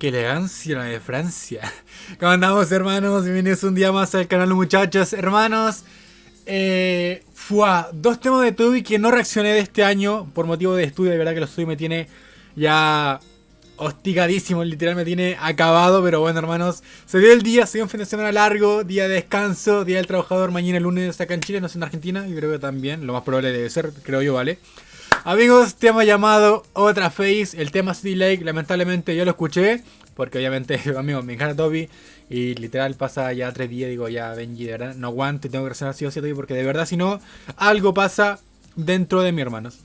Qué elegancia de Francia. ¿Cómo andamos, hermanos? Bienvenidos un día más al canal, muchachos. Hermanos, eh, dos temas de Tubi que no reaccioné de este año por motivo de estudio. De verdad que los estudio me tiene ya hostigadísimo, literal me tiene acabado. Pero bueno, hermanos, se dio el día, se dio un fin de semana largo, día de descanso, día del trabajador. Mañana lunes acá en Chile, no sé en Argentina. Y creo que también, lo más probable debe ser, creo yo, ¿vale? Amigos, tema llamado Otra Face, el tema City Lake, lamentablemente yo lo escuché, porque obviamente, amigos, me encanta Toby, y literal pasa ya tres días, digo, ya Benji, de verdad, no aguanto tengo que reaccionar así o así, porque de verdad, si no, algo pasa dentro de mi hermanos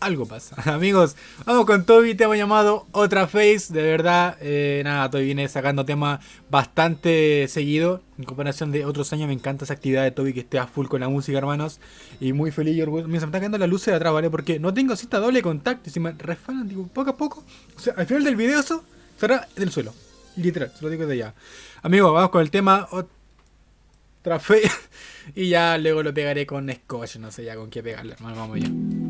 algo pasa. Amigos, vamos con Toby, tema llamado Otra Face. De verdad, eh, nada, Toby viene sacando temas bastante seguido. En comparación de otros años, me encanta esa actividad de Toby que esté a full con la música, hermanos. Y muy feliz y orgulloso. Me está quedando la luz de atrás, ¿vale? Porque no tengo cita doble contacto. Y si me resfalan, digo, poco a poco. O sea, al final del video eso será del suelo. Literal, se lo digo de ya. Amigos, vamos con el tema Otra Face. y ya luego lo pegaré con Scotch. No sé ya con qué pegarle, hermano. Vamos ya.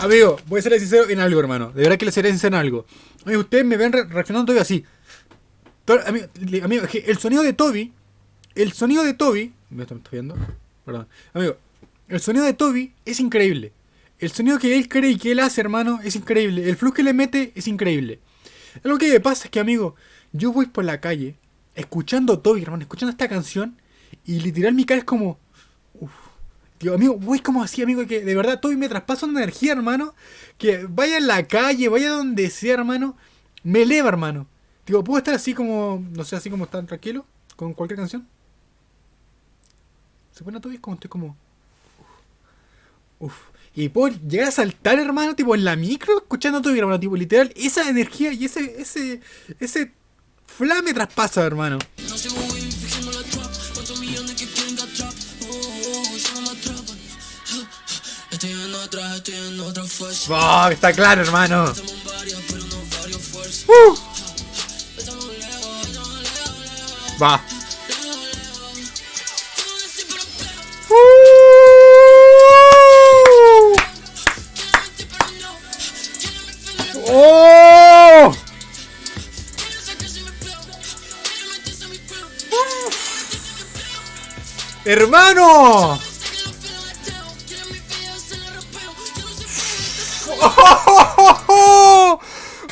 Amigo, voy a ser sincero en algo, hermano. De verdad que le seré sincero en algo. Amigo, ustedes me ven reaccionando todavía así. Amigo, amigo, el sonido de Toby. El sonido de Toby. ¿Me estoy viendo? Perdón. Amigo, el sonido de Toby es increíble. El sonido que él cree y que él hace, hermano, es increíble. El flujo que le mete es increíble. Lo que pasa es que, amigo, yo voy por la calle escuchando Toby, hermano, escuchando esta canción y literal mi cara es como... Uf. Digo, amigo, voy como así, amigo, que de verdad Toby me traspasa una energía, hermano, que vaya en la calle, vaya donde sea, hermano, me eleva, hermano. Digo, ¿puedo estar así como, no sé, así como tan tranquilo con cualquier canción? ¿Se pone Toby? Como estoy como... Uf. Y puedo llegar a saltar, hermano, tipo en la micro, escuchando Toby, hermano, tipo literal, esa energía y ese, ese, ese flame traspasa, hermano. Oh, está claro, hermano. Uh. Va. ¡Hermano! ¡Oh!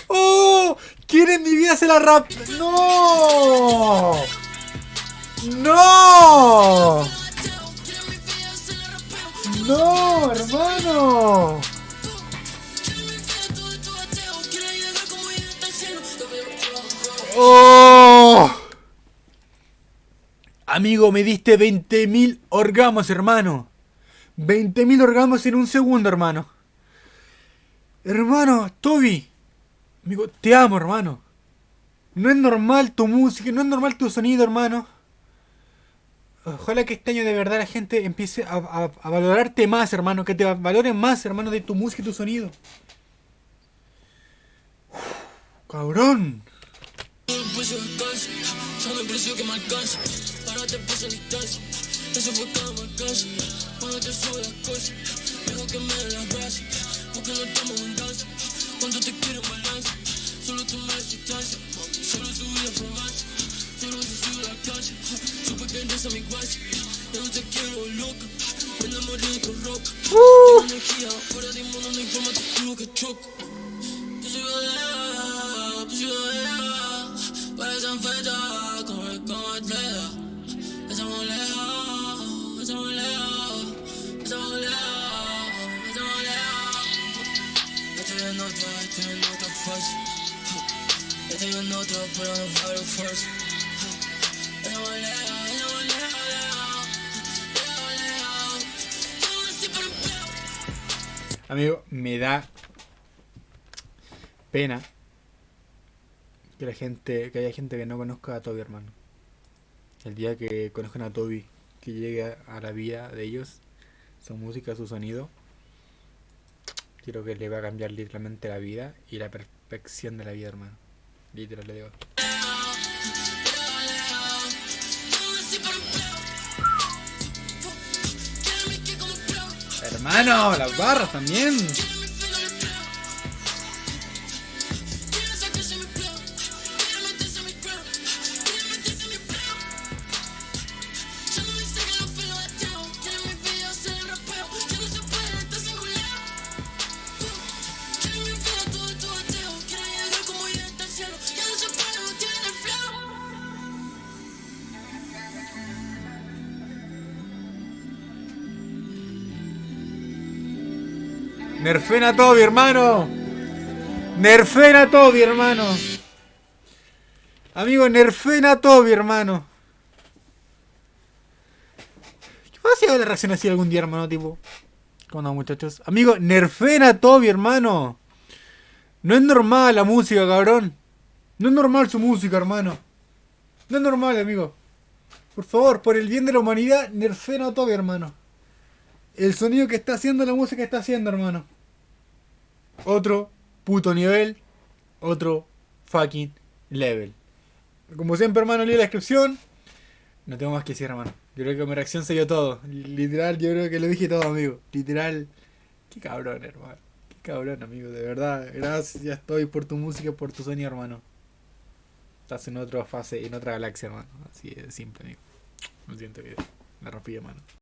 ¡Oh! ¿Quién mi vida se la rap? ¡No! ¡No, Amigo, me diste 20.000 orgamos, hermano. 20.000 orgamos en un segundo, hermano. Hermano, Toby. Amigo, te amo, hermano. No es normal tu música, no es normal tu sonido, hermano. Ojalá que este año de verdad la gente empiece a, valorarte más, hermano. Que te valoren más, hermano, de tu música y tu sonido. cabrón. Cuando te quiero balance, solo tu distancia, solo tu vida fragancia, solo si sigo la calle, supe que eres a mi guacha, ya no te quiero loca, me enamoré de tu roca, uh. energía, fuera de mundo no hay forma, te juro que choco. Tu ciudadela, tu ciudadela, en otra, estoy en otra fase. Estoy en otra, pero no fue fuerza. Estamos lejos, estamos lejos, lejos, lejos, Amigo, me da pena que la gente, que haya gente que no conozca a Toby, hermano. El día que conozcan a Toby, que llegue a la vida de ellos, su música, su sonido, quiero que le va a cambiar literalmente la vida y la perfección de la vida, hermano. Literal le digo. Hermano, las barras también. Nerfen a Toby, hermano. Nerfen a Toby, hermano. Amigo, nerfen a Toby, hermano. ¿Qué pasa si la reacción así algún día, hermano? Tipo, ¿cómo andamos, muchachos? Amigo, nerfen a Toby, hermano. No es normal la música, cabrón. No es normal su música, hermano. No es normal, amigo. Por favor, por el bien de la humanidad, nerfen a Toby, hermano. El sonido que está haciendo la música que está haciendo, hermano. Otro puto nivel. Otro fucking level. Como siempre, hermano, leí la descripción. No tengo más que decir, hermano. Yo creo que mi reacción se dio todo. Literal, yo creo que lo dije todo, amigo. Literal. Qué cabrón, hermano. Qué cabrón, amigo. De verdad. Gracias estoy por tu música, por tu sonido, hermano. Estás en otra fase, en otra galaxia, hermano. Así de simple, amigo. Lo siento, video. La rompí, hermano.